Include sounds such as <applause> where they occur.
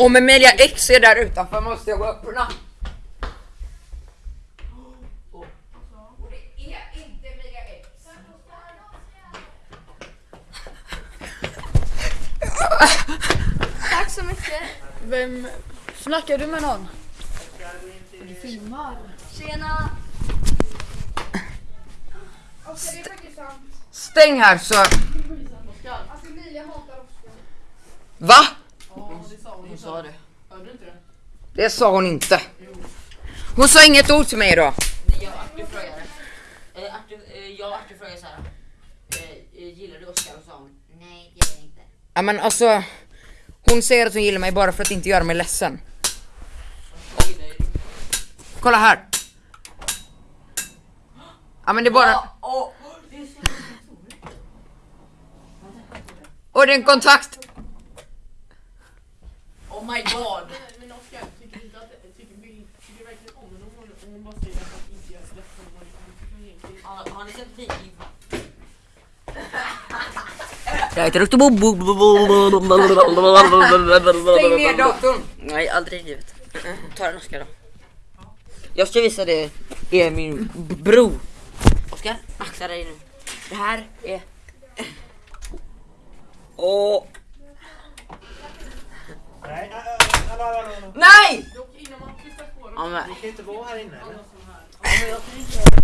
Om Emilia X är där utanför måste jag gå och öppna. Tack så mycket. Vem snackar du med någon? Du filmar. Tjena. Sant. Stäng här så... Alltså Oskar. Va? Hon sa det. Det sa hon inte. Hon sa inget ord till mig då. Nej, jag och Artur frågade. Eh, Artur, eh, jag och Artur frågade såhär. Eh, eh, gillar du Oscar? Och sa hon nej, det gör jag inte. Ja men alltså... Hon säger att hon gillar mig bara för att inte göra mig ledsen. Kolla här. Ja men det är bara... Det Och det är en kontakt. Oh my <laughs> god. Men Oskar, tycker du verkligen om henne om hon, bara säger att hon inte gör ledsen vad hon egentligen Har, ni sett Viking? Jag heter Dr. Bobo. Stäng ner datorn. Nej, aldrig i livet. Ta en Oscar då. Jag ska visa det är min bro. Oscar, akta dig nu. Det här är... Åh, hallå, hallå. Nej! Ni kan inte vara här inne eller?